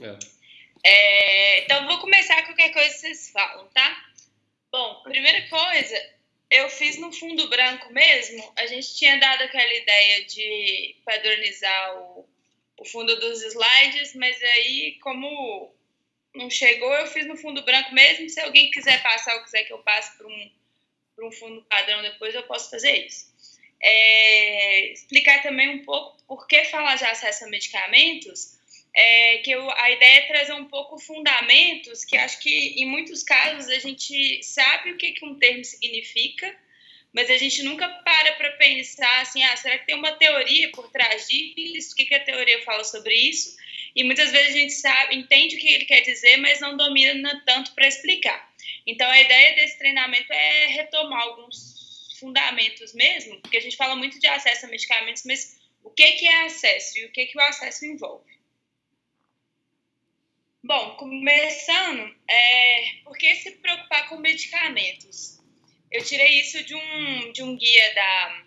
É. É, então, vou começar qualquer coisa que vocês falam, tá? Bom, primeira coisa, eu fiz no fundo branco mesmo. A gente tinha dado aquela ideia de padronizar o, o fundo dos slides, mas aí, como não chegou, eu fiz no fundo branco mesmo. Se alguém quiser passar ou quiser que eu passe para um, um fundo padrão depois, eu posso fazer isso. É, explicar também um pouco por que falar de acesso a medicamentos é, que eu, a ideia é trazer um pouco fundamentos que acho que em muitos casos a gente sabe o que, que um termo significa, mas a gente nunca para para pensar assim, ah, será que tem uma teoria por trás disso? O que, que a teoria fala sobre isso? E muitas vezes a gente sabe, entende o que ele quer dizer, mas não domina tanto para explicar. Então a ideia desse treinamento é retomar alguns fundamentos mesmo, porque a gente fala muito de acesso a medicamentos, mas o que, que é acesso e o que, que o acesso envolve? Bom, começando, é, por que se preocupar com medicamentos? Eu tirei isso de um, de um guia da,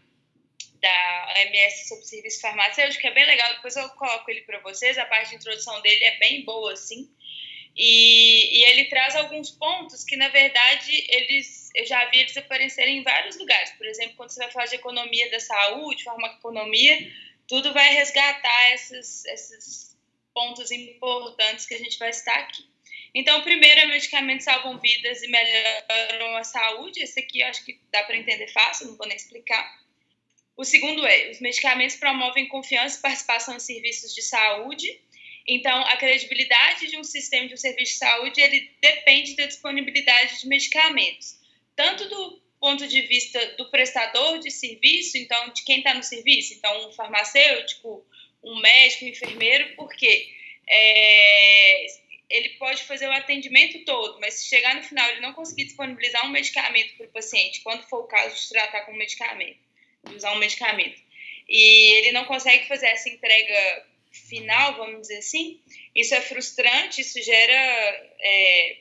da OMS sobre serviço farmacêutico, que é bem legal, depois eu coloco ele para vocês, a parte de introdução dele é bem boa, assim, e, e, ele traz alguns pontos que, na verdade, eles, eu já vi eles aparecerem em vários lugares, por exemplo, quando você vai falar de economia da saúde, farmaconomia, tudo vai resgatar esses, esses pontos importantes que a gente vai citar aqui. Então, o primeiro é medicamentos salvam vidas e melhoram a saúde. Esse aqui eu acho que dá para entender fácil, não vou nem explicar. O segundo é, os medicamentos promovem confiança e participação em serviços de saúde. Então, a credibilidade de um sistema de um serviço de saúde, ele depende da disponibilidade de medicamentos. Tanto do ponto de vista do prestador de serviço, então, de quem está no serviço, então, um farmacêutico, um médico, um enfermeiro, porque é, ele pode fazer o atendimento todo, mas se chegar no final ele não conseguir disponibilizar um medicamento para o paciente, quando for o caso de tratar com medicamento, de usar um medicamento, e ele não consegue fazer essa entrega final, vamos dizer assim, isso é frustrante, isso gera é,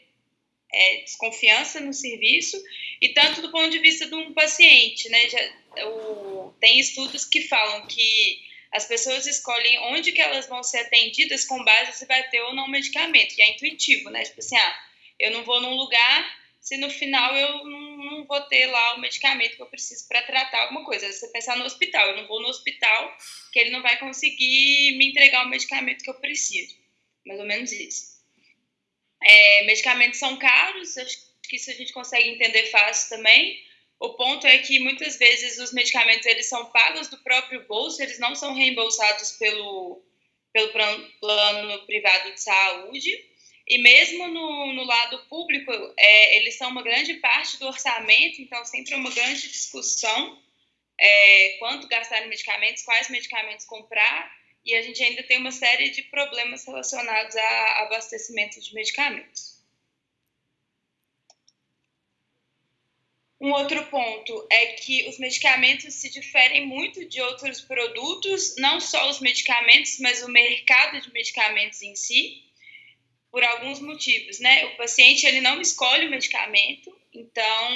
é, desconfiança no serviço, e tanto do ponto de vista de um paciente, né, já, o, tem estudos que falam que as pessoas escolhem onde que elas vão ser atendidas com base se vai ter ou não medicamento. E é intuitivo, né? Tipo assim, ah, eu não vou num lugar se no final eu não, vou ter lá o medicamento que eu preciso para tratar alguma coisa. Você pensar no hospital, eu não vou no hospital que ele não vai conseguir me entregar o medicamento que eu preciso. Mais ou menos isso. É, medicamentos são caros, acho que isso a gente consegue entender fácil também. O ponto é que muitas vezes os medicamentos eles são pagos do próprio bolso, eles não são reembolsados pelo, pelo plano privado de saúde. E mesmo no, no lado público, é, eles são uma grande parte do orçamento, então sempre é uma grande discussão é, quanto gastar em medicamentos, quais medicamentos comprar, e a gente ainda tem uma série de problemas relacionados a abastecimento de medicamentos. Um outro ponto é que os medicamentos se diferem muito de outros produtos, não só os medicamentos, mas o mercado de medicamentos em si, por alguns motivos, né? O paciente ele não escolhe o medicamento, então,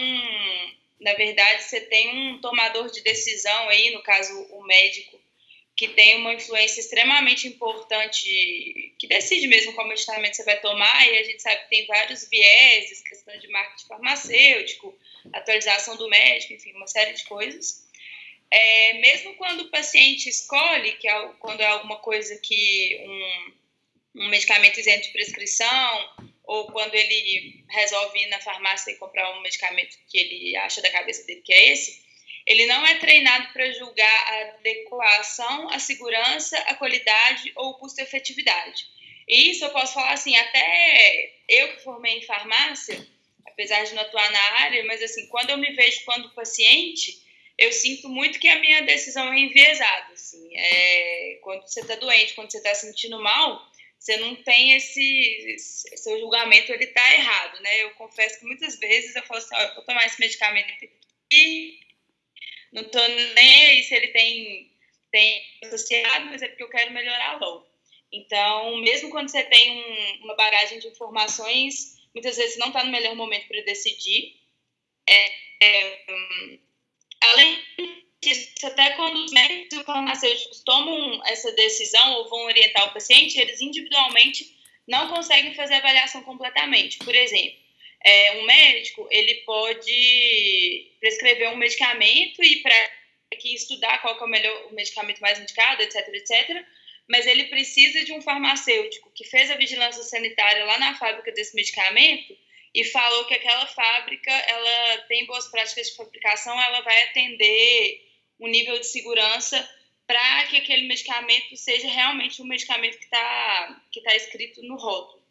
na verdade, você tem um tomador de decisão aí, no caso o médico, que tem uma influência extremamente importante, que decide mesmo qual medicamento você vai tomar, e a gente sabe que tem vários vieses, questão de marketing farmacêutico, atualização do médico, enfim, uma série de coisas. É, mesmo quando o paciente escolhe, que é quando é alguma coisa que um, um medicamento isento de prescrição, ou quando ele resolve ir na farmácia e comprar um medicamento que ele acha da cabeça dele que é esse, ele não é treinado para julgar a adequação, a segurança, a qualidade ou o custo-efetividade. E isso eu posso falar assim, até eu que formei em farmácia, apesar de não atuar na área, mas assim, quando eu me vejo quando paciente, eu sinto muito que a minha decisão é enviesada, assim, é, quando você está doente, quando você está sentindo mal, você não tem esse, seu julgamento, ele está errado, né? Eu confesso que muitas vezes eu falo assim, eu vou tomar esse medicamento aqui, não estou nem aí se ele tem, tem associado, mas é porque eu quero melhorar logo. Então, mesmo quando você tem um, uma bagagem de informações, muitas vezes não está no melhor momento para decidir. É, é, além disso, até quando os médicos farmacêuticos tomam essa decisão ou vão orientar o paciente, eles individualmente não conseguem fazer a avaliação completamente. Por exemplo, é, um médico ele pode prescrever um medicamento e para que estudar qual é o melhor o medicamento mais indicado, etc, etc. Mas ele precisa de um farmacêutico que fez a vigilância sanitária lá na fábrica desse medicamento e falou que aquela fábrica ela tem boas práticas de fabricação, ela vai atender um nível de segurança para que aquele medicamento seja realmente um medicamento que está que tá escrito no rótulo.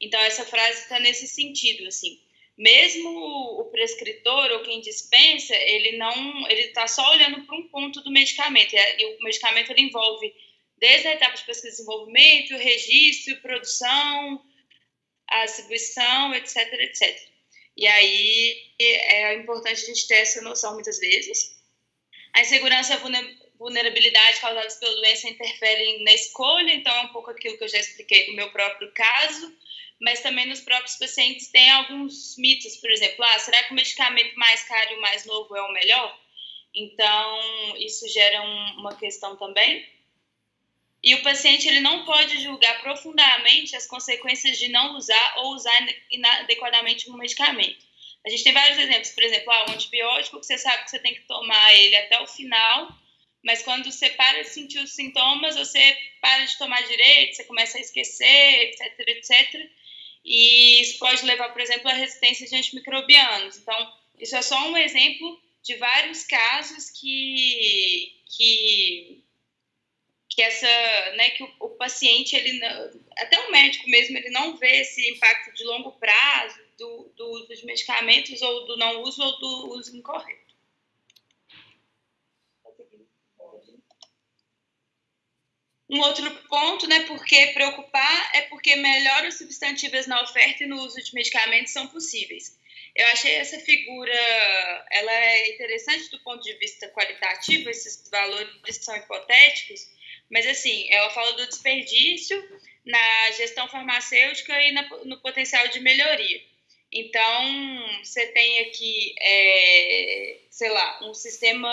Então, essa frase está nesse sentido, assim. Mesmo o prescritor ou quem dispensa, ele não, ele está só olhando para um ponto do medicamento. E o medicamento ele envolve desde a etapa de pesquisa e desenvolvimento, registro, produção, a distribuição, etc, etc. E aí é importante a gente ter essa noção muitas vezes. A insegurança vulnerabilidade causadas pela doença interferem na escolha, então é um pouco aquilo que eu já expliquei no meu próprio caso mas também nos próprios pacientes tem alguns mitos, por exemplo, ah, será que o medicamento mais caro e o mais novo é o melhor? Então, isso gera um, uma questão também. E o paciente ele não pode julgar profundamente as consequências de não usar ou usar inadequadamente um medicamento. A gente tem vários exemplos, por exemplo, ah, um antibiótico que você sabe que você tem que tomar ele até o final, mas quando você para de sentir os sintomas, você para de tomar direito, você começa a esquecer, etc, etc. E isso pode levar, por exemplo, à resistência de antimicrobianos. Então, isso é só um exemplo de vários casos que, que, que essa, né, que o, o paciente, ele, até o médico mesmo, ele não vê esse impacto de longo prazo do, do uso de medicamentos ou do não uso ou do uso incorreto. Um outro ponto, né, porque preocupar é porque melhores substantivas na oferta e no uso de medicamentos são possíveis. Eu achei essa figura, ela é interessante do ponto de vista qualitativo, esses valores são hipotéticos, mas assim, ela fala do desperdício na gestão farmacêutica e na, no potencial de melhoria. Então, você tem aqui, é, sei lá, um sistema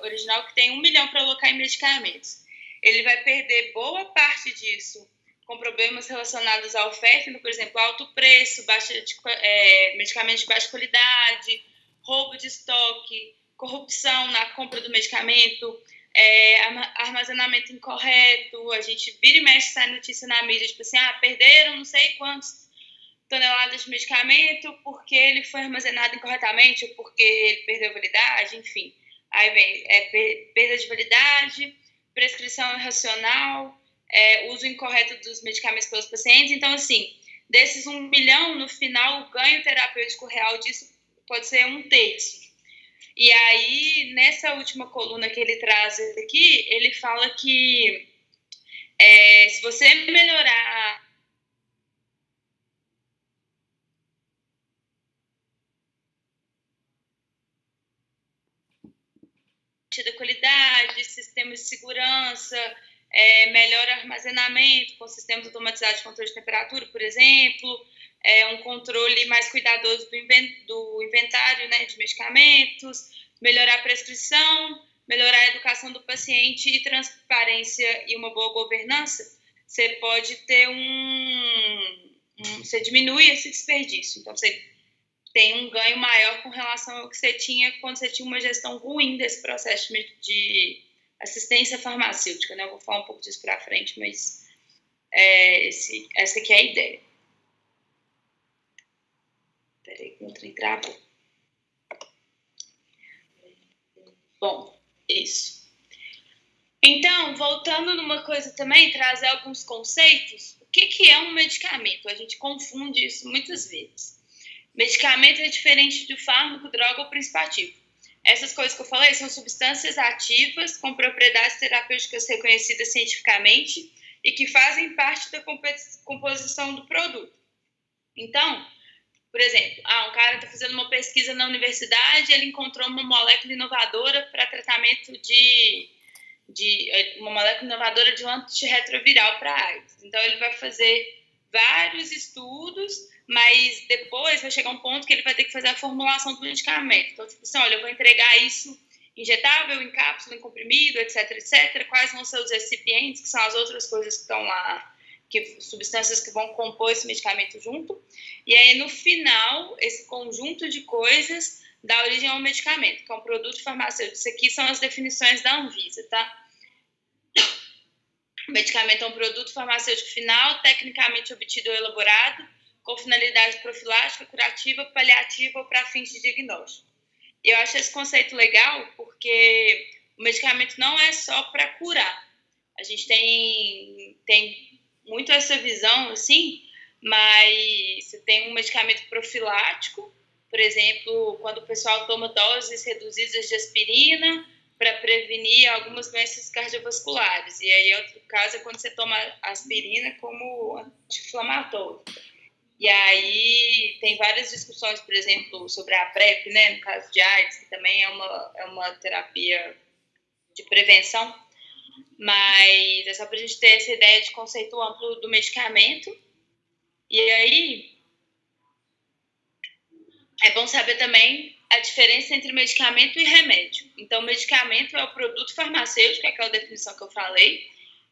original que tem um milhão para alocar em medicamentos ele vai perder boa parte disso com problemas relacionados à oferta, por exemplo, alto preço, baixa de, é, medicamentos de baixa qualidade, roubo de estoque, corrupção na compra do medicamento, é, armazenamento incorreto, a gente vira e mexe sai notícia na mídia, tipo assim, ah, perderam não sei quantos toneladas de medicamento porque ele foi armazenado incorretamente ou porque ele perdeu validade, enfim. Aí vem é, perda de validade, prescrição irracional, é, uso incorreto dos medicamentos pelos pacientes. Então, assim, desses um milhão, no final, o ganho terapêutico real disso pode ser um terço. E aí, nessa última coluna que ele traz aqui, ele fala que é, se você melhorar da qualidade, sistemas de segurança, é, melhor armazenamento, com sistemas automatizados de controle de temperatura, por exemplo, é, um controle mais cuidadoso do inventário né, de medicamentos, melhorar a prescrição, melhorar a educação do paciente e transparência e uma boa governança, você pode ter um, um você diminui esse desperdício. Então, você tem um ganho maior com relação ao que você tinha quando você tinha uma gestão ruim desse processo de assistência farmacêutica, né? Eu vou falar um pouco disso para frente, mas é, esse, essa aqui é a ideia. Peraí, que o trem. Bom, isso. Então, voltando numa coisa também, trazer alguns conceitos. O que, que é um medicamento? A gente confunde isso muitas vezes. Medicamento é diferente do fármaco, droga ou princípio ativo. Essas coisas que eu falei são substâncias ativas com propriedades terapêuticas reconhecidas cientificamente e que fazem parte da composição do produto. Então, por exemplo, ah, um cara está fazendo uma pesquisa na universidade, ele encontrou uma molécula inovadora para tratamento de, de uma molécula inovadora de um antirretroviral para AIDS. Então, ele vai fazer vários estudos mas depois vai chegar um ponto que ele vai ter que fazer a formulação do medicamento. Então, tipo assim, olha, eu vou entregar isso injetável, em cápsula, em comprimido, etc, etc. Quais vão ser os recipientes, que são as outras coisas que estão lá, que, substâncias que vão compor esse medicamento junto. E aí, no final, esse conjunto de coisas dá origem a um medicamento, que é um produto farmacêutico. Isso aqui são as definições da Anvisa, tá? O medicamento é um produto farmacêutico final, tecnicamente obtido ou elaborado, com finalidade profilática, curativa, paliativa ou para fins de diagnóstico. Eu acho esse conceito legal porque o medicamento não é só para curar. A gente tem, tem muito essa visão, assim, mas você tem um medicamento profilático, por exemplo, quando o pessoal toma doses reduzidas de aspirina para prevenir algumas doenças cardiovasculares. E aí, outro caso é quando você toma aspirina como anti-inflamatório. E aí tem várias discussões, por exemplo, sobre a PrEP, né, no caso de AIDS, que também é uma, é uma terapia de prevenção, mas é só para a gente ter essa ideia de conceito amplo do medicamento. E aí é bom saber também a diferença entre medicamento e remédio. Então, medicamento é o produto farmacêutico, é aquela definição que eu falei,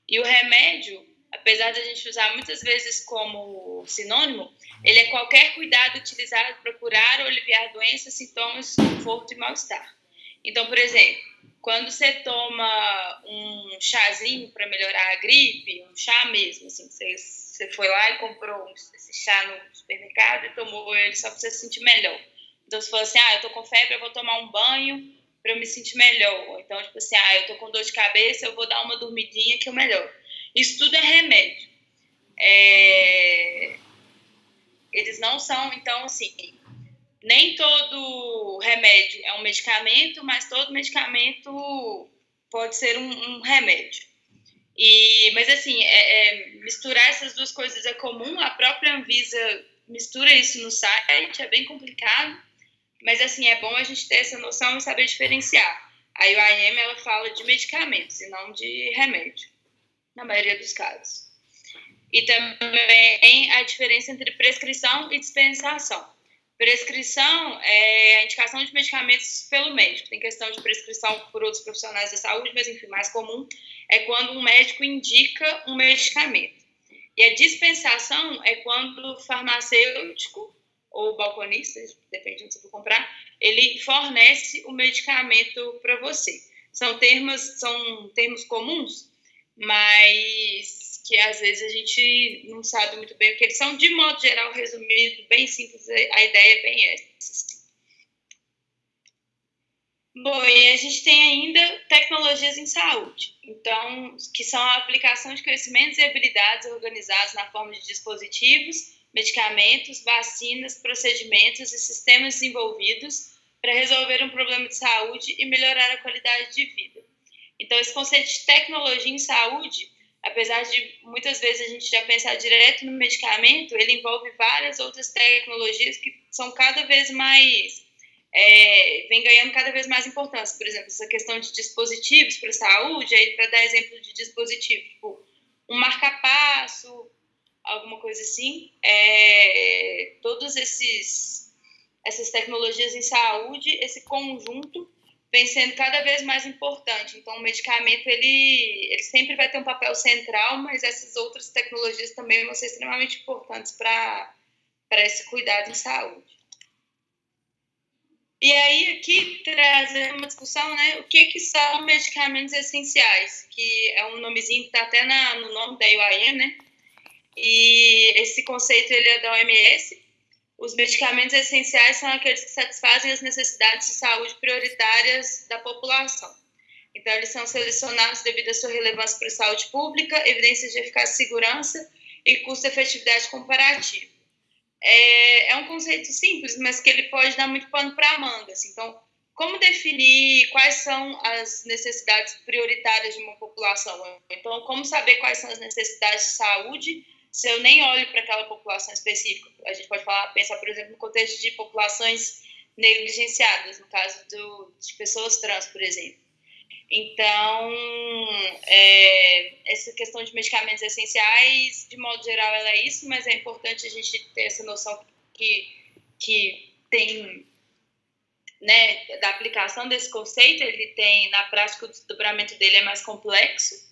e o remédio apesar de a gente usar muitas vezes como sinônimo, ele é qualquer cuidado utilizado para curar ou aliviar doenças, sintomas, conforto e mal-estar. Então, por exemplo, quando você toma um chazinho para melhorar a gripe, um chá mesmo, assim, você, você foi lá e comprou esse chá no supermercado e tomou ele só para você se sentir melhor. Então, se for assim, ah, eu tô com febre, eu vou tomar um banho para eu me sentir melhor. Ou então, tipo assim, ah, eu tô com dor de cabeça, eu vou dar uma dormidinha que eu melhoro. Isso tudo é remédio. É... Eles não são, então, assim, nem todo remédio é um medicamento, mas todo medicamento pode ser um, um remédio. E, mas, assim, é, é, misturar essas duas coisas é comum, a própria Anvisa mistura isso no site, é bem complicado, mas, assim, é bom a gente ter essa noção e saber diferenciar. A IOM, ela fala de medicamentos e não de remédio na maioria dos casos. E também a diferença entre prescrição e dispensação. Prescrição é a indicação de medicamentos pelo médico. Tem questão de prescrição por outros profissionais da saúde, mas enfim, mais comum é quando um médico indica um medicamento. E a dispensação é quando o farmacêutico ou balconista, depende de onde você for comprar, ele fornece o medicamento para você. São termos, são termos comuns mas que às vezes a gente não sabe muito bem o que eles são. De modo geral, resumido, bem simples, a ideia é bem essa. Assim. Bom, e a gente tem ainda tecnologias em saúde, então, que são a aplicação de conhecimentos e habilidades organizados na forma de dispositivos, medicamentos, vacinas, procedimentos e sistemas desenvolvidos para resolver um problema de saúde e melhorar a qualidade de vida. Então, esse conceito de tecnologia em saúde, apesar de muitas vezes a gente já pensar direto no medicamento, ele envolve várias outras tecnologias que são cada vez mais. É, vem ganhando cada vez mais importância. Por exemplo, essa questão de dispositivos para saúde, aí para dar exemplo de dispositivo, tipo um marca-passo, alguma coisa assim. É, todos esses essas tecnologias em saúde, esse conjunto vem sendo cada vez mais importante. Então, o medicamento ele, ele sempre vai ter um papel central, mas essas outras tecnologias também vão ser extremamente importantes para esse cuidado em saúde. E aí, aqui trazer uma discussão, né? O que, que são medicamentos essenciais? Que é um nomezinho que está até na, no nome da UAM, né? E esse conceito ele é da OMS, os medicamentos essenciais são aqueles que satisfazem as necessidades de saúde prioritárias da população. Então, eles são selecionados devido à sua relevância para a saúde pública, evidências de eficácia e segurança e custo-efetividade comparativo. É, é, um conceito simples, mas que ele pode dar muito pano para a manga. Assim. Então, como definir quais são as necessidades prioritárias de uma população? Então, como saber quais são as necessidades de saúde se eu nem olho para aquela população específica. A gente pode falar, pensar, por exemplo, no contexto de populações negligenciadas, no caso do, de pessoas trans, por exemplo. Então, é, essa questão de medicamentos essenciais, de modo geral, ela é isso, mas é importante a gente ter essa noção que, que tem, né, da aplicação desse conceito, ele tem, na prática, o desdobramento dele é mais complexo,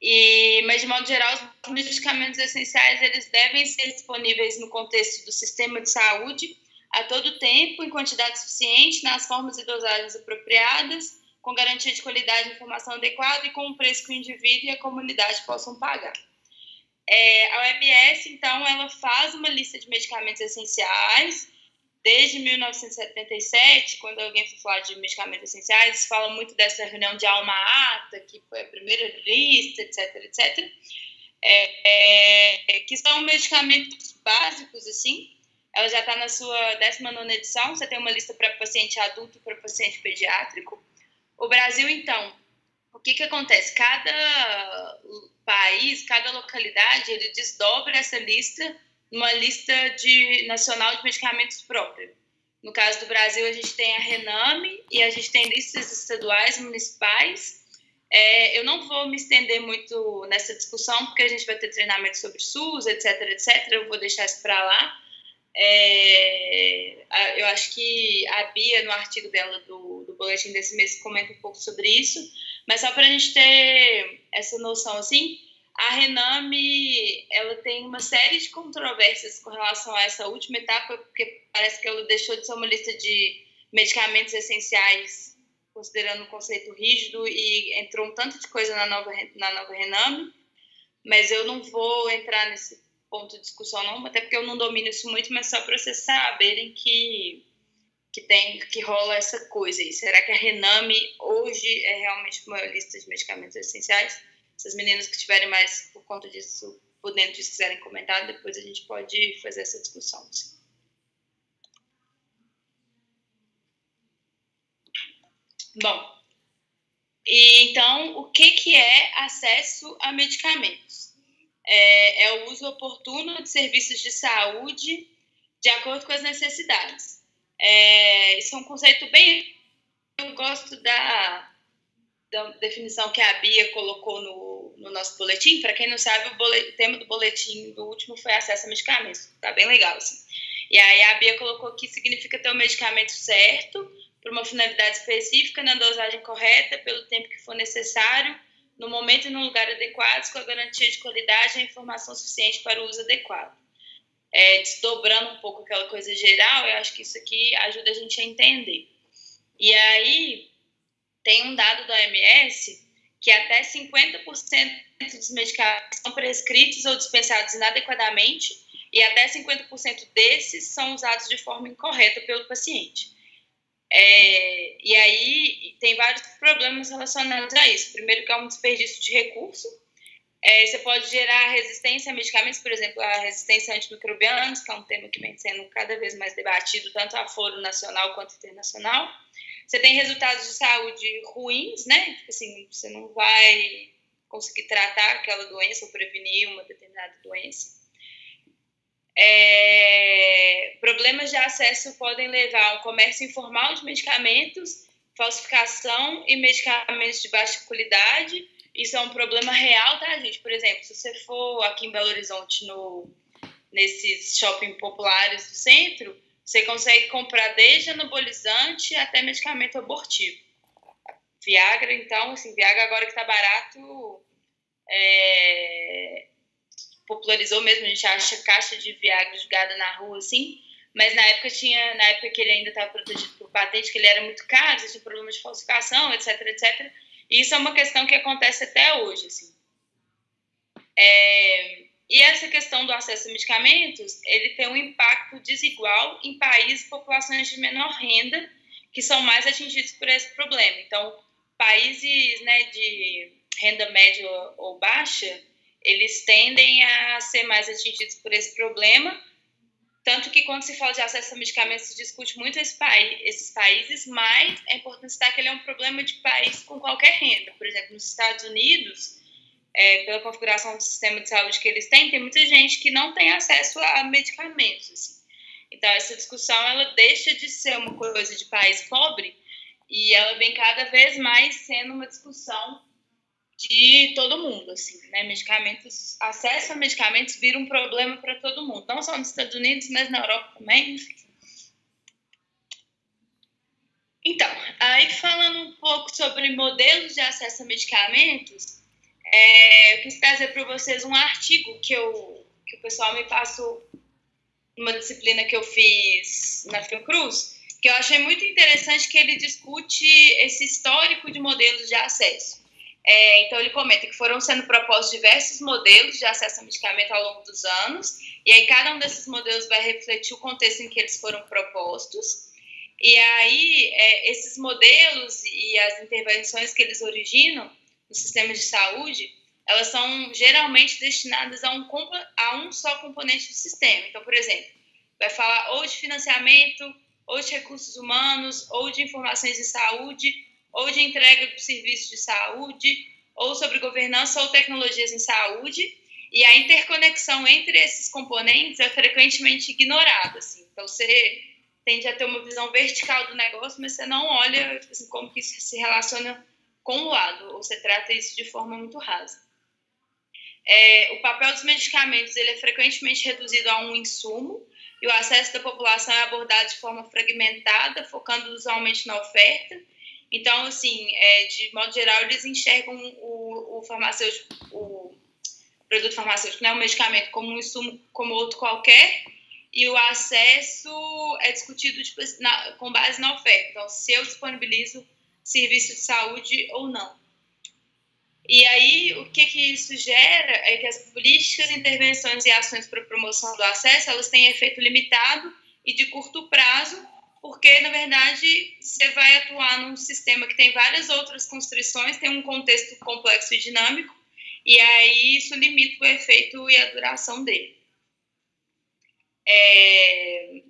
e, mas, de modo geral, os medicamentos essenciais eles devem ser disponíveis no contexto do sistema de saúde a todo tempo, em quantidade suficiente, nas formas e dosagens apropriadas, com garantia de qualidade e informação adequada e com um preço que o indivíduo e a comunidade possam pagar. É, a OMS, então, ela faz uma lista de medicamentos essenciais desde 1977, quando alguém for falar de medicamentos essenciais, fala muito dessa reunião de Alma Ata, que foi a primeira lista, etc, etc, é, é, que são medicamentos básicos, assim. Ela já está na sua 19 edição, você tem uma lista para paciente adulto e para paciente pediátrico. O Brasil, então, o que, que acontece? Cada país, cada localidade, ele desdobra essa lista numa lista de, nacional de medicamentos próprios. No caso do Brasil, a gente tem a Rename e a gente tem listas estaduais, municipais. É, eu não vou me estender muito nessa discussão, porque a gente vai ter treinamento sobre SUS, etc, etc. Eu vou deixar isso para lá. É, eu acho que a Bia, no artigo dela do, do boletim desse mês, comenta um pouco sobre isso. Mas só para a gente ter essa noção, assim, a Rename ela tem uma série de controvérsias com relação a essa última etapa, porque parece que ela deixou de ser uma lista de medicamentos essenciais, considerando o conceito rígido, e entrou um tanto de coisa na nova, na nova Rename, mas eu não vou entrar nesse ponto de discussão não, até porque eu não domino isso muito, mas só para vocês saberem que que tem que rola essa coisa aí. Será que a Rename hoje é realmente uma lista de medicamentos essenciais? Se as meninas que tiverem mais por conta disso, por dentro disso, quiserem comentar, depois a gente pode fazer essa discussão. Bom, e então, o que, que é acesso a medicamentos? É, é o uso oportuno de serviços de saúde de acordo com as necessidades. É, isso é um conceito bem. Eu gosto da, da definição que a Bia colocou no, no nosso boletim. Para quem não sabe, o, boletim, o, tema do boletim do último foi acesso a medicamentos. Tá bem legal, assim. E aí a Bia colocou que significa ter o medicamento certo, para uma finalidade específica, na dosagem correta, pelo tempo que for necessário, no momento e no lugar adequados, com a garantia de qualidade e a informação suficiente para o uso adequado. É, desdobrando um pouco aquela coisa geral, eu acho que isso aqui ajuda a gente a entender. E aí, tem um dado da OMS que até 50% dos medicamentos são prescritos ou dispensados inadequadamente e até 50% desses são usados de forma incorreta pelo paciente. É, e aí tem vários problemas relacionados a isso. Primeiro que é um desperdício de recurso. É, você pode gerar resistência a medicamentos, por exemplo, a resistência a antimicrobianos, que é um tema que vem sendo cada vez mais debatido, tanto a foro nacional quanto internacional. Você tem resultados de saúde ruins, né? Tipo assim, você não vai conseguir tratar aquela doença ou prevenir uma determinada doença. É, problemas de acesso podem levar a um comércio informal de medicamentos, falsificação e medicamentos de baixa qualidade. Isso é um problema real, tá, gente? Por exemplo, se você for aqui em Belo Horizonte, no, nesses shopping populares do centro, você consegue comprar desde anabolizante até medicamento abortivo. Viagra, então, assim, Viagra agora que tá barato, é... popularizou mesmo, a gente acha caixa de Viagra jogada na rua, assim, mas na época tinha, na época que ele ainda estava protegido por patente, que ele era muito caro, tinha problemas de falsificação, etc, etc. E isso é uma questão que acontece até hoje, assim. É... E essa questão do acesso a medicamentos, ele tem um impacto desigual em países e populações de menor renda, que são mais atingidos por esse problema. Então, países né, de renda média ou baixa, eles tendem a ser mais atingidos por esse problema, tanto que quando se fala de acesso a medicamentos, se discute muito esse país, esses países, mas é importante citar que ele é um problema de país com qualquer renda. Por exemplo, nos Estados Unidos, é, pela configuração do sistema de saúde que eles têm, tem muita gente que não tem acesso a medicamentos. Assim. Então, essa discussão ela deixa de ser uma coisa de país pobre e ela vem cada vez mais sendo uma discussão de todo mundo, assim, né? Medicamentos, acesso a medicamentos vira um problema para todo mundo, não só nos Estados Unidos, mas na Europa também. Então, aí falando um pouco sobre modelos de acesso a medicamentos, é, eu quis trazer para vocês um artigo que, eu, que o pessoal me passou numa disciplina que eu fiz na Fiocruz, que eu achei muito interessante que ele discute esse histórico de modelos de acesso. É, então, ele comenta que foram sendo propostos diversos modelos de acesso a medicamento ao longo dos anos, e aí cada um desses modelos vai refletir o contexto em que eles foram propostos. E aí, é, esses modelos e as intervenções que eles originam no sistema de saúde, elas são geralmente destinadas a um, a um só componente do sistema. Então, por exemplo, vai falar ou de financiamento, ou de recursos humanos, ou de informações de saúde, ou de entrega do serviço de saúde, ou sobre governança ou tecnologias em saúde, e a interconexão entre esses componentes é frequentemente ignorada. Assim. Então, você tende a ter uma visão vertical do negócio, mas você não olha assim, como que isso se relaciona com o lado, ou você trata isso de forma muito rasa. É, o papel dos medicamentos ele é frequentemente reduzido a um insumo, e o acesso da população é abordado de forma fragmentada, focando usualmente na oferta, então, assim, é, de modo geral, eles enxergam o, o farmacêutico, o produto farmacêutico, né, o medicamento, como um insumo como outro qualquer, e o acesso é discutido tipo, na, com base na oferta. Então, se eu disponibilizo serviço de saúde ou não. E aí, o que, que isso gera é que as políticas, intervenções e ações para promoção do acesso, elas têm efeito limitado e de curto prazo, porque, na verdade, você vai atuar num sistema que tem várias outras constrições, tem um contexto complexo e dinâmico, e aí isso limita o efeito e a duração dele. É...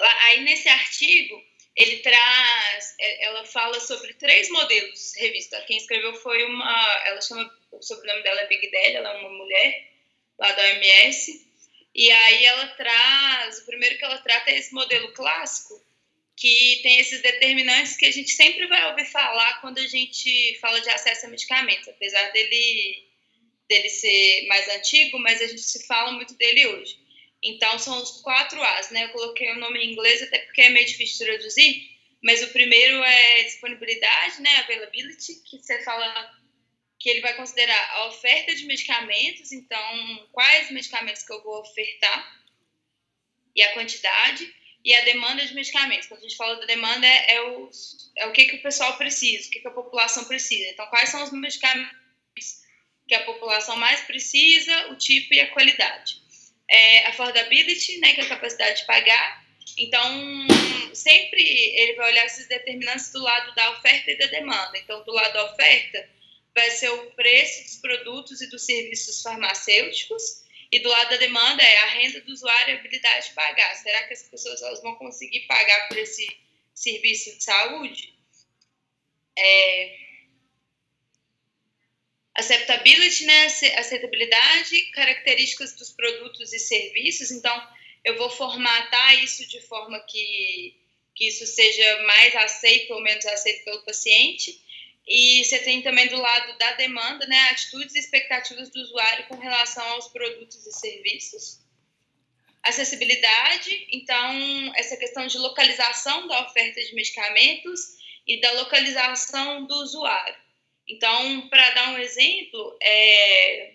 Aí, nesse artigo, ele traz, é, ela fala sobre três modelos revista. Quem escreveu foi uma, ela chama, o sobrenome dela é Big Daddy, ela é uma mulher lá da OMS, e aí ela traz, o primeiro que ela trata é esse modelo clássico, que tem esses determinantes que a gente sempre vai ouvir falar quando a gente fala de acesso a medicamentos, apesar dele, dele ser mais antigo, mas a gente se fala muito dele hoje. Então, são os quatro As, né? Eu coloquei o nome em inglês até porque é meio difícil traduzir, mas o primeiro é disponibilidade, né? Availability, que você fala que ele vai considerar a oferta de medicamentos, então quais medicamentos que eu vou ofertar e a quantidade e a demanda de medicamentos. Quando a gente fala da demanda é, é, o, é o que, que o pessoal precisa, o que, que a população precisa. Então, quais são os medicamentos que a população mais precisa, o tipo e a qualidade. É, affordability, né, que é a capacidade de pagar. Então, sempre ele vai olhar esses determinantes do lado da oferta e da demanda. Então, do lado da oferta, vai ser o preço dos produtos e dos serviços farmacêuticos, e do lado da demanda é a renda do usuário e a habilidade de pagar. Será que as pessoas elas vão conseguir pagar por esse serviço de saúde? É... Acceptability, né? Aceitabilidade, características dos produtos e serviços. Então, eu vou formatar isso de forma que, que isso seja mais aceito ou menos aceito pelo paciente e você tem também do lado da demanda, né, atitudes e expectativas do usuário com relação aos produtos e serviços. Acessibilidade, então, essa questão de localização da oferta de medicamentos e da localização do usuário. Então, para dar um exemplo, é,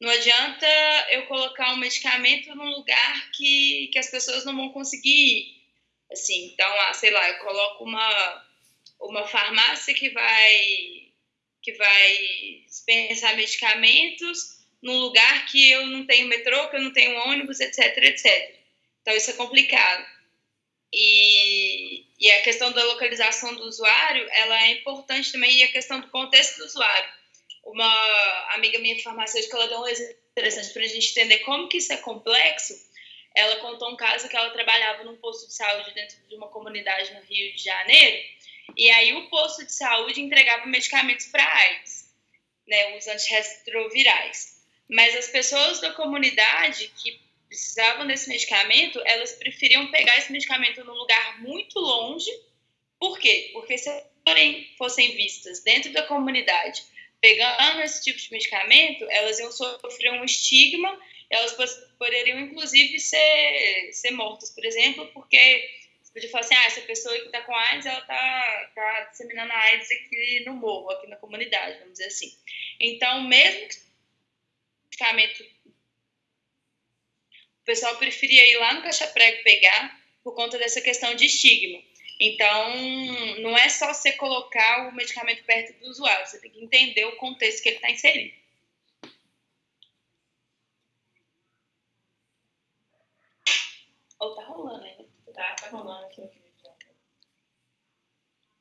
não adianta eu colocar um medicamento num lugar que, que as pessoas não vão conseguir ir. Assim, então, ah, sei lá, eu coloco uma uma farmácia que vai que vai dispensar medicamentos num lugar que eu não tenho metrô, que eu não tenho ônibus, etc, etc. Então isso é complicado. E, e a questão da localização do usuário, ela é importante também e a questão do contexto do usuário. Uma amiga minha farmacêutica, ela deu um exemplo interessante para a gente entender como que isso é complexo. Ela contou um caso que ela trabalhava num posto de saúde dentro de uma comunidade no Rio de Janeiro e aí o posto de saúde entregava medicamentos para AIDS, né, os antirretrovirais. Mas as pessoas da comunidade que precisavam desse medicamento, elas preferiam pegar esse medicamento num lugar muito longe. Por quê? Porque se forem, fossem vistas dentro da comunidade pegando esse tipo de medicamento, elas iam sofrer um estigma, elas poderiam inclusive ser, ser mortas, por exemplo, porque podia falar assim, ah, essa pessoa que está com AIDS, ela está tá disseminando a AIDS aqui no morro, aqui na comunidade, vamos dizer assim. Então, mesmo que o medicamento, pessoal preferia ir lá no caixa-prego pegar por conta dessa questão de estigma. Então, não é só você colocar o medicamento perto do usuário, você tem que entender o contexto que ele está inserido. Ou tá rolando ainda? Tá, tá rolando aqui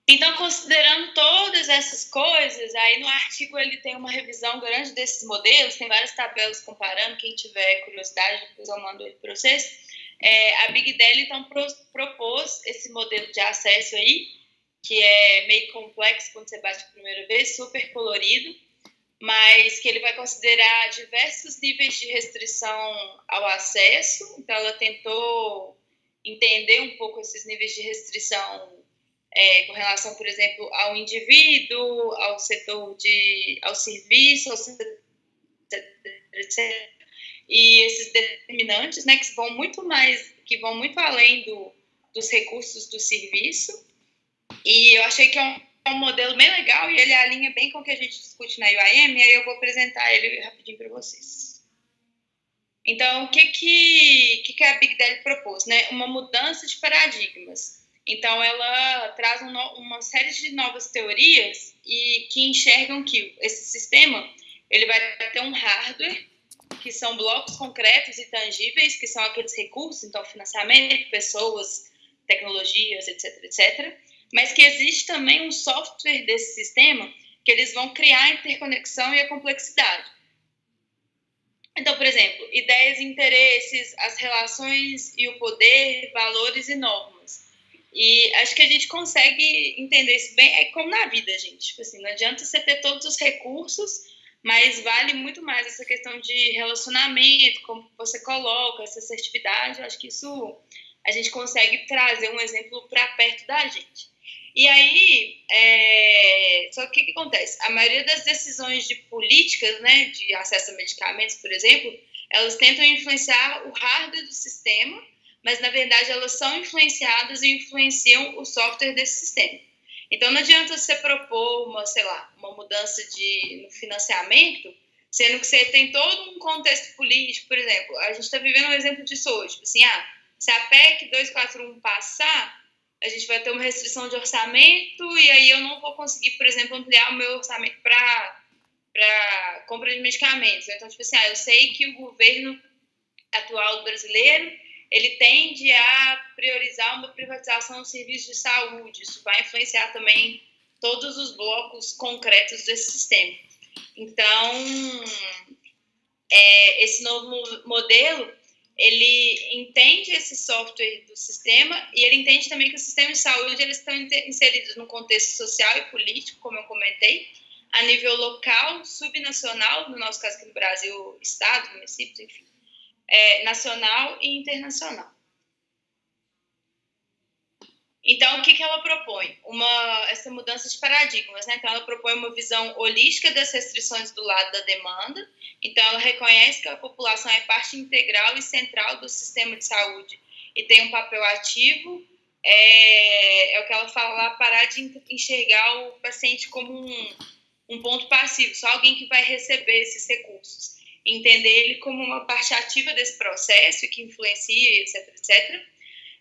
então, considerando todas essas coisas, aí no artigo ele tem uma revisão grande desses modelos, tem várias tabelas comparando, quem tiver curiosidade, depois eu mando ele para vocês. É, a Big Dell, então, pro, propôs esse modelo de acesso aí, que é meio complexo quando você bate a primeira vez, super colorido, mas que ele vai considerar diversos níveis de restrição ao acesso. Então, ela tentou entender um pouco esses níveis de restrição é, com relação, por exemplo, ao indivíduo, ao setor de, ao serviço, ao setor, etc. E esses determinantes, né, que vão muito mais, que vão muito além do, dos recursos do serviço. E eu achei que é um, é um modelo bem legal e ele alinha bem com o que a gente discute na UIM, e aí eu vou apresentar ele rapidinho para vocês. Então, o que, que, que a Big Data propôs? Né? Uma mudança de paradigmas. Então, ela traz um, uma série de novas teorias e que enxergam que esse sistema ele vai ter um hardware, que são blocos concretos e tangíveis, que são aqueles recursos, então financiamento, pessoas, tecnologias, etc, etc. Mas que existe também um software desse sistema que eles vão criar a interconexão e a complexidade. Então, por exemplo, ideias e interesses, as relações e o poder, valores e normas. E acho que a gente consegue entender isso bem. É como na vida, gente. Tipo assim, não adianta você ter todos os recursos, mas vale muito mais essa questão de relacionamento, como você coloca, essa assertividade. Eu acho que isso a gente consegue trazer um exemplo para perto da gente. E aí, é... só que o que, acontece? A maioria das decisões de políticas, né, de acesso a medicamentos, por exemplo, elas tentam influenciar o hardware do sistema mas na verdade elas são influenciadas e influenciam o software desse sistema. Então não adianta você propor uma, sei lá, uma mudança de no financiamento, sendo que você tem todo um contexto político, por exemplo, a gente está vivendo um exemplo disso hoje, tipo assim, ah, se a PEC 241 passar, a gente vai ter uma restrição de orçamento e aí eu não vou conseguir, por exemplo, ampliar o meu orçamento para para compra de medicamentos. Então, tipo assim, ah, eu sei que o governo atual brasileiro ele tende a priorizar uma privatização dos serviços de saúde. Isso vai influenciar também todos os blocos concretos desse sistema. Então, é, esse novo modelo, ele entende esse software do sistema e ele entende também que os sistemas de saúde eles estão inseridos no contexto social e político, como eu comentei, a nível local, subnacional, no nosso caso aqui no Brasil, estado, municípios, enfim é, nacional e internacional. Então, o que, que ela propõe? Uma, essa mudança de paradigmas, né? Então, ela propõe uma visão holística das restrições do lado da demanda. Então, ela reconhece que a população é parte integral e central do sistema de saúde e tem um papel ativo. É, é o que ela fala parar de enxergar o paciente como um, um ponto passivo, só alguém que vai receber esses recursos entender ele como uma parte ativa desse processo que influencia, etc, etc.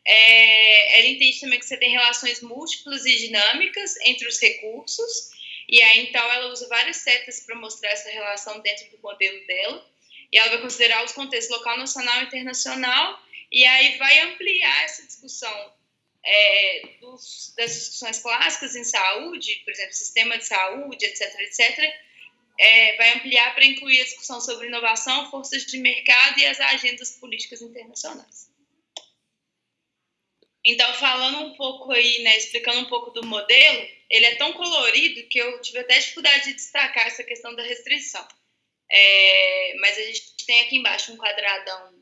É, ela entende também que você tem relações múltiplas e dinâmicas entre os recursos, e aí então ela usa várias setas para mostrar essa relação dentro do modelo dela, e ela vai considerar os contextos local, nacional e internacional, e aí vai ampliar essa discussão é, dos, das discussões clássicas em saúde, por exemplo, sistema de saúde, etc, etc, é, vai ampliar para incluir a discussão sobre inovação, forças de mercado e as agendas políticas internacionais. Então, falando um pouco aí, né, explicando um pouco do modelo, ele é tão colorido que eu tive até dificuldade de destacar essa questão da restrição. É, mas a gente tem aqui embaixo um quadradão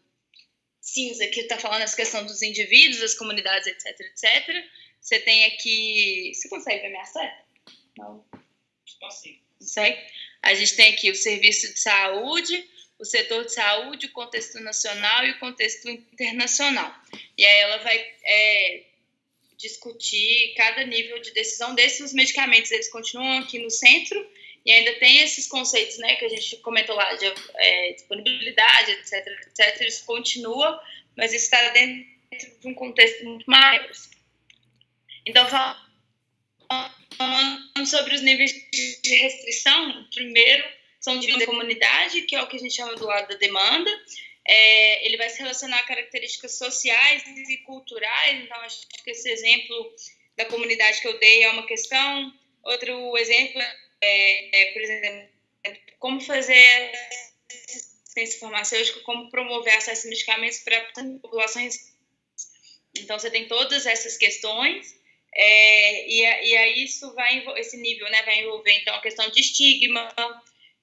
cinza que está falando essa questão dos indivíduos, das comunidades, etc, etc. Você tem aqui... Você consegue ver minha seta? Não? Consigo. Consegue? A gente tem aqui o serviço de saúde, o setor de saúde, o contexto nacional e o contexto internacional. E aí ela vai é, discutir cada nível de decisão desses os medicamentos. Eles continuam aqui no centro e ainda tem esses conceitos, né, que a gente comentou lá de é, disponibilidade, etc, etc. Isso continua, mas isso está dentro de um contexto muito maior. Então, falando sobre os níveis de restrição, primeiro são de comunidade, que é o que a gente chama do lado da demanda, é, ele vai se relacionar a características sociais e culturais, então acho que esse exemplo da comunidade que eu dei é uma questão. Outro exemplo é, é por exemplo, como fazer assistência farmacêutica, como promover acesso a medicamentos para populações. Então, você tem todas essas questões, é, e, e aí isso vai, esse nível né, vai envolver, então, a questão de estigma,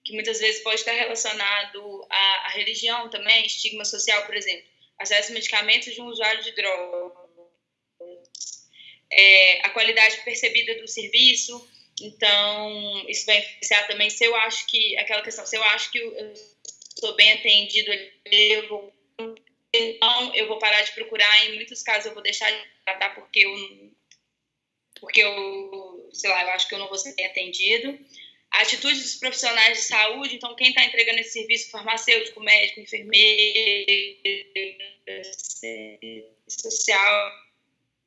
que muitas vezes pode estar relacionado à, à religião também, estigma social, por exemplo, acesso a medicamentos de um usuário de drogas, é, a qualidade percebida do serviço, então isso vai influenciar também. Se eu acho que, aquela questão, se eu acho que eu sou bem atendido, eu vou, então eu vou parar de procurar, em muitos casos eu vou deixar de tratar porque eu, porque eu, sei lá, eu acho que eu não vou ser atendido, a atitude dos profissionais de saúde, então quem está entregando esse serviço farmacêutico, médico, enfermeiro, social,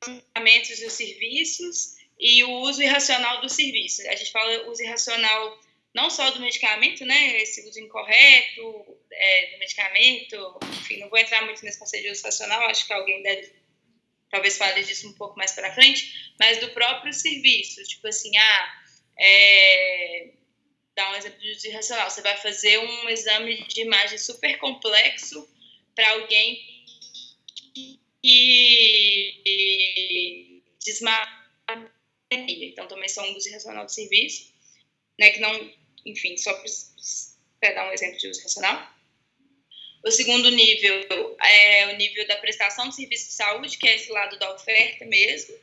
medicamentos e os serviços e o uso irracional do serviço. A gente fala uso irracional não só do medicamento, né, esse uso incorreto é, do medicamento, enfim, não vou entrar muito nesse conceito de uso racional, acho que alguém deve talvez fale disso um pouco mais para frente, mas do próprio serviço, tipo assim, ah, é, um exemplo de uso irracional. Você vai fazer um exame de imagem super complexo para alguém que desmaia. Então, também são um uso irracional do serviço, né, que não, enfim, só para dar um exemplo de uso irracional. O segundo nível é o nível da prestação de serviço de saúde, que é esse lado da oferta mesmo.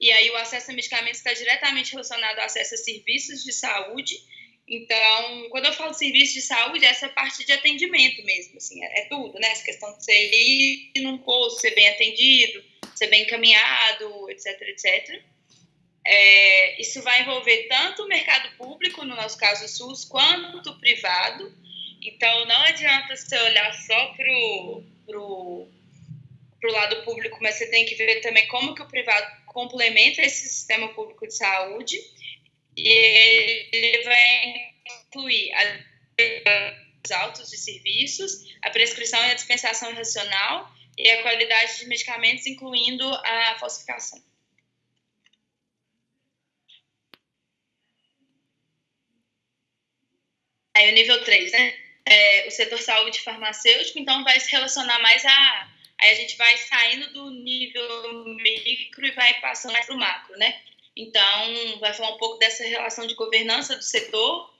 E aí o acesso a medicamentos está diretamente relacionado ao acesso a serviços de saúde. Então, quando eu falo serviço de saúde, essa é a parte de atendimento mesmo, assim, é, é tudo, né? Essa questão de você ir num posto, ser bem atendido, ser bem encaminhado, etc, etc. É, isso vai envolver tanto o mercado público, no nosso caso o SUS, quanto o privado. Então, não adianta você olhar só pro, pro, pro lado público, mas você tem que ver também como que o privado complementa esse sistema público de saúde e ele vai incluir os autos de serviços, a prescrição e a dispensação irracional e a qualidade de medicamentos, incluindo a falsificação. Aí o nível 3, né? É, o setor saúde farmacêutico, então vai se relacionar mais a Aí a gente vai saindo do nível micro e vai passando para o macro, né? Então, vai falar um pouco dessa relação de governança do setor,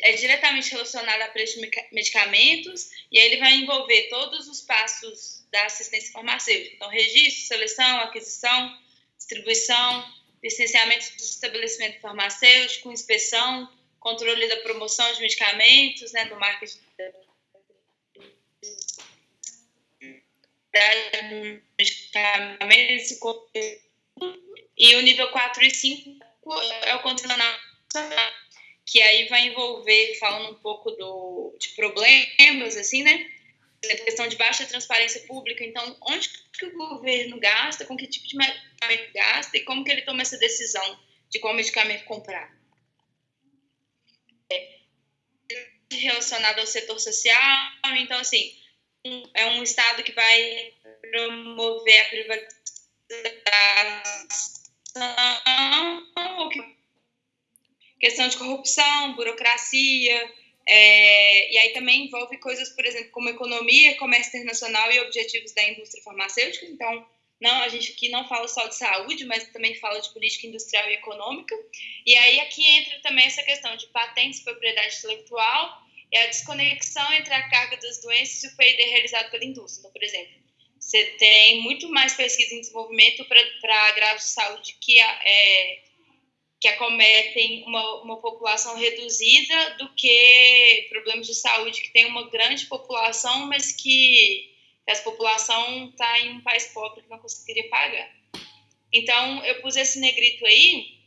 é diretamente relacionada a preço de medicamentos, e aí ele vai envolver todos os passos da assistência farmacêutica. Então, registro, seleção, aquisição, distribuição, licenciamento do estabelecimento farmacêutico, inspeção, controle da promoção de medicamentos, né, do marketing medicamentos e o nível 4 e 5 é o controle nacional, que aí vai envolver, falando um pouco do, de problemas, assim, né? A questão de baixa transparência pública, então, onde que o governo gasta, com que tipo de medicamento gasta e como que ele toma essa decisão de qual medicamento comprar. Relacionado ao setor social, então, assim, é um Estado que vai promover a privatização, questão de corrupção, burocracia, é, e aí também envolve coisas, por exemplo, como economia, comércio internacional e objetivos da indústria farmacêutica. Então, não, a gente aqui não fala só de saúde, mas também fala de política industrial e econômica. E aí aqui entra também essa questão de patentes, propriedade intelectual é a desconexão entre a carga das doenças e o PID realizado pela indústria. Então, por exemplo, você tem muito mais pesquisa em desenvolvimento para agravos de saúde que, é, que acometem uma, uma população reduzida do que problemas de saúde que tem uma grande população, mas que essa população está em um país pobre que não conseguiria pagar. Então, eu pus esse negrito aí,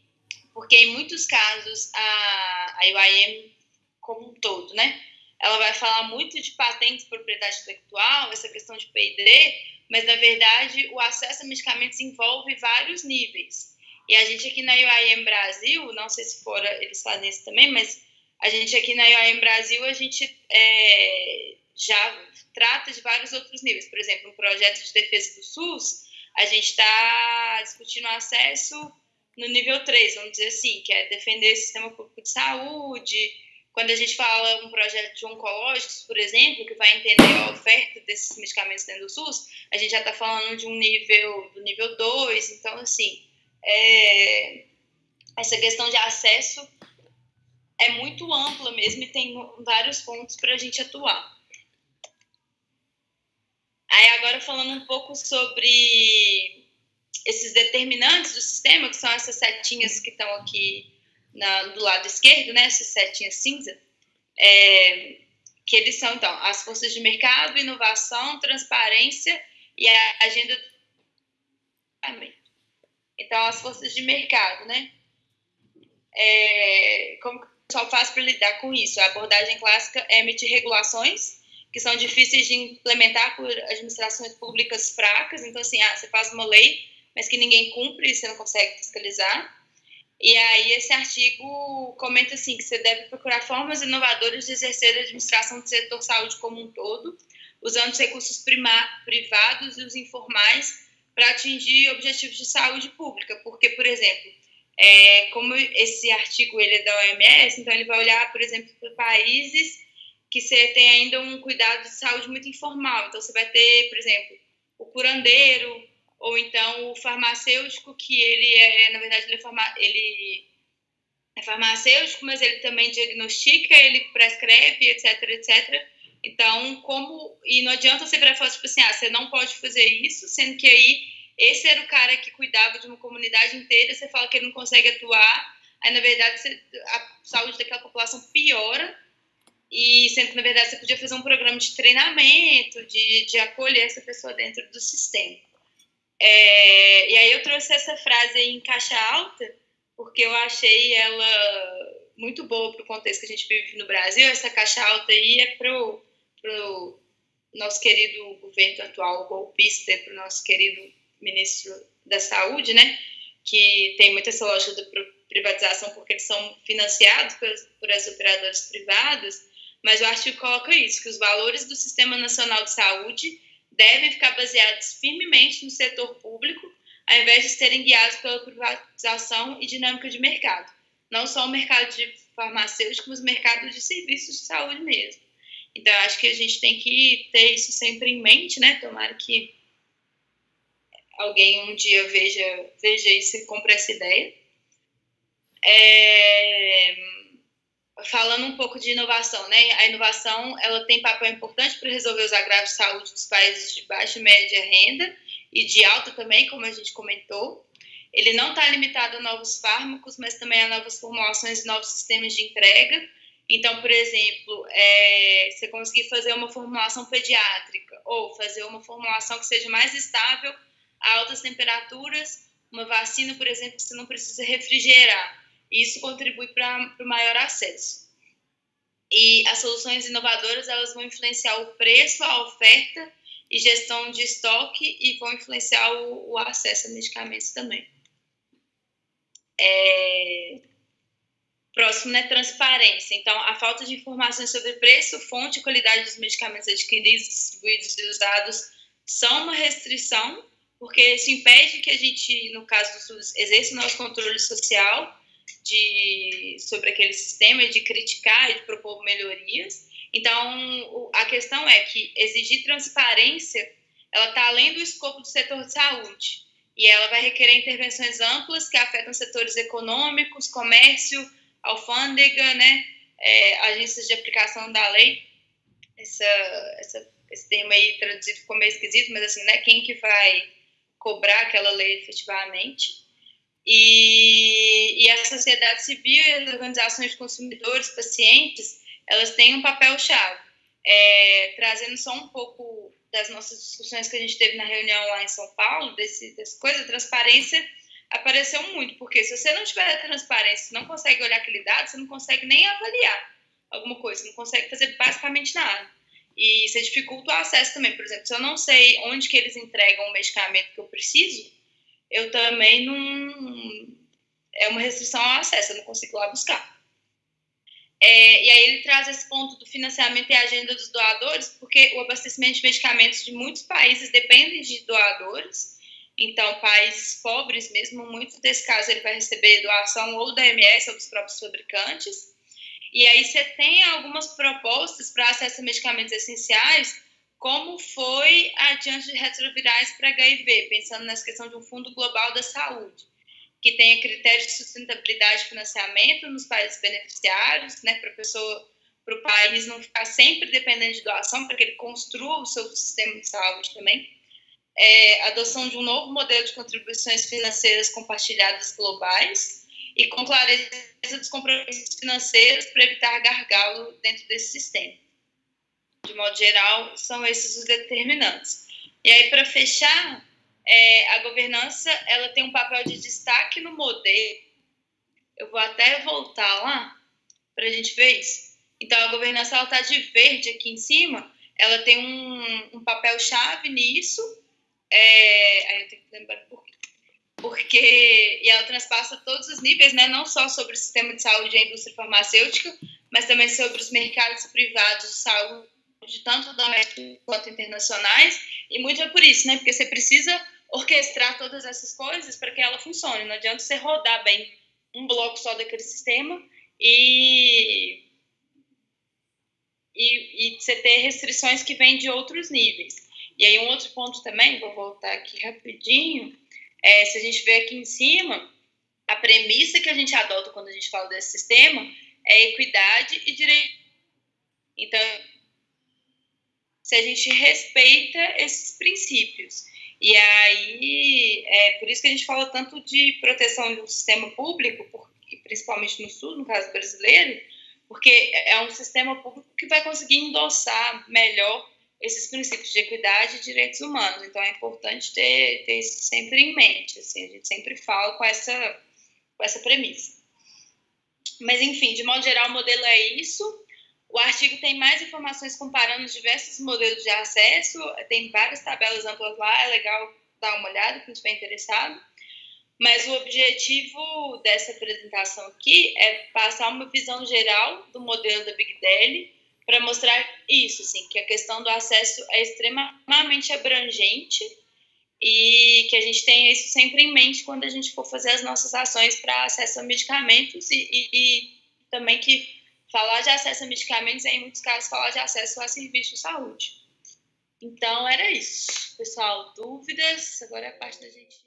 porque em muitos casos a, a UIM como um todo, né? Ela vai falar muito de patentes de propriedade intelectual, essa questão de P&D, mas na verdade o acesso a medicamentos envolve vários níveis. E a gente aqui na UIM Brasil, não sei se fora eles fazem isso também, mas a gente aqui na UIM Brasil, a gente é, já trata de vários outros níveis. Por exemplo, no projeto de defesa do SUS, a gente está discutindo acesso no nível 3, vamos dizer assim, que é defender o sistema público de saúde. Quando a gente fala um projeto de oncológicos, por exemplo, que vai entender a oferta desses medicamentos dentro do SUS, a gente já está falando de um nível, do nível 2. Então, assim, é, essa questão de acesso é muito ampla mesmo e tem vários pontos para a gente atuar. Aí agora falando um pouco sobre esses determinantes do sistema, que são essas setinhas que estão aqui na, do lado esquerdo, né, essas setinhas cinza, é, que eles são, então, as forças de mercado, inovação, transparência e a agenda Então, as forças de mercado, né? É, como que o pessoal faz para lidar com isso? A abordagem clássica é emitir regulações que são difíceis de implementar por administrações públicas fracas. Então, assim, ah, você faz uma lei, mas que ninguém cumpre e você não consegue fiscalizar. E aí, esse artigo comenta assim: que você deve procurar formas inovadoras de exercer a administração do setor saúde como um todo, usando os recursos privados e os informais para atingir objetivos de saúde pública. Porque, por exemplo, é, como esse artigo ele é da OMS, então ele vai olhar, por exemplo, para países que você tem ainda um cuidado de saúde muito informal. Então, você vai ter, por exemplo, o curandeiro, ou então o farmacêutico, que ele é, na verdade, ele é, farma, ele é farmacêutico, mas ele também diagnostica, ele prescreve, etc, etc. Então, como. E não adianta você virar e falar, tipo assim, ah, você não pode fazer isso, sendo que aí esse era o cara que cuidava de uma comunidade inteira, você fala que ele não consegue atuar, aí na verdade você, a saúde daquela população piora e sendo que, na verdade, você podia fazer um programa de treinamento, de, de acolher essa pessoa dentro do sistema. É, e aí eu trouxe essa frase em caixa alta, porque eu achei ela muito boa para o contexto que a gente vive no Brasil. Essa caixa alta aí é para o nosso querido governo atual, golpista, para o nosso querido ministro da Saúde, né? Que tem muita essa lógica da privatização porque eles são financiados por, por as operadoras privadas mas o artigo coloca isso, que os valores do Sistema Nacional de Saúde devem ficar baseados firmemente no setor público, ao invés de serem guiados pela privatização e dinâmica de mercado. Não só o mercado de farmacêutico, mas o mercado de serviços de saúde mesmo. Então, acho que a gente tem que ter isso sempre em mente, né? Tomara que alguém um dia veja, veja isso e compre essa ideia. É falando um pouco de inovação, né? A inovação ela tem papel importante para resolver os agravos de saúde dos países de baixa e média renda e de alta também, como a gente comentou. Ele não está limitado a novos fármacos, mas também a novas formulações e novos sistemas de entrega. Então, por exemplo, é, você conseguir fazer uma formulação pediátrica ou fazer uma formulação que seja mais estável a altas temperaturas, uma vacina, por exemplo, que você não precisa refrigerar isso contribui para o maior acesso. E as soluções inovadoras elas vão influenciar o preço, a oferta e gestão de estoque e vão influenciar o, o acesso a medicamentos também. É... Próximo, né, transparência. Então, a falta de informações sobre preço, fonte e qualidade dos medicamentos adquiridos, distribuídos e usados são uma restrição, porque isso impede que a gente, no caso do SUS, exerça o nosso controle social de, sobre aquele sistema e de criticar e de propor melhorias. Então, a questão é que exigir transparência, ela está além do escopo do setor de saúde e ela vai requerer intervenções amplas que afetam setores econômicos, comércio, alfândega, né, é, agências de aplicação da lei. Essa, essa, esse termo aí traduzido ficou meio esquisito, mas assim, né, quem que vai cobrar aquela lei efetivamente? E, e a sociedade civil e as organizações de consumidores, pacientes, elas têm um papel-chave. é, trazendo só um pouco das nossas discussões que a gente teve na reunião lá em São Paulo, desse, dessa coisa, transparência apareceu muito, porque se você não tiver transparência, você não consegue olhar aquele dado, você não consegue nem avaliar alguma coisa, você não consegue fazer basicamente nada. E você dificulta o acesso também. Por exemplo, se eu não sei onde que eles entregam o medicamento que eu preciso, eu também não. É uma restrição ao acesso, eu não consigo lá buscar. É, e aí ele traz esse ponto do financiamento e agenda dos doadores, porque o abastecimento de medicamentos de muitos países depende de doadores. Então, países pobres mesmo, muito desse caso ele vai receber doação ou da MS ou dos próprios fabricantes. E aí você tem algumas propostas para acesso a medicamentos essenciais, como foi adiante de retrovirais para HIV, pensando nessa questão de um fundo global da saúde, que tenha critérios de sustentabilidade e financiamento nos países beneficiários, né, para pessoa para o país não ficar sempre dependendo de doação, para que ele construa o seu sistema de saúde também. É, adoção de um novo modelo de contribuições financeiras compartilhadas globais, e com clareza dos compromissos financeiros para evitar gargalo dentro desse sistema. De modo geral, são esses os determinantes. E aí, para fechar, é, a governança ela tem um papel de destaque no modelo. Eu vou até voltar lá para a gente ver isso. Então, a governança está de verde aqui em cima, ela tem um, um papel-chave nisso. É, aí eu tenho que lembrar por quê porque e ela transpassa todos os níveis, né, não só sobre o sistema de saúde e a indústria farmacêutica, mas também sobre os mercados privados de saúde, tanto domésticos quanto internacionais, e muito é por isso, né, porque você precisa orquestrar todas essas coisas para que ela funcione, não adianta você rodar bem um bloco só daquele sistema e, e, e você ter restrições que vêm de outros níveis. E aí um outro ponto também, vou voltar aqui rapidinho, é, se a gente vê aqui em cima, a premissa que a gente adota quando a gente fala desse sistema é equidade e direito. Então, se a gente respeita esses princípios. E aí, é por isso que a gente fala tanto de proteção do sistema público, porque, principalmente no Sul, no caso brasileiro, porque é um sistema público que vai conseguir endossar melhor esses princípios de equidade e direitos humanos. Então é importante ter, ter isso sempre em mente. Assim, a gente sempre fala com essa, com essa premissa. Mas, enfim, de modo geral, o modelo é isso. O artigo tem mais informações comparando diversos modelos de acesso, tem várias tabelas amplas lá, é legal dar uma olhada, quem estiver interessado. Mas o objetivo dessa apresentação aqui é passar uma visão geral do modelo da Big Deli, para mostrar isso, assim, que a questão do acesso é extremamente abrangente e que a gente tenha isso sempre em mente quando a gente for fazer as nossas ações para acesso a medicamentos e, e, e, também que falar de acesso a medicamentos é, em muitos casos, falar de acesso a serviços de saúde. Então, era isso. Pessoal, dúvidas? Agora é a parte da gente...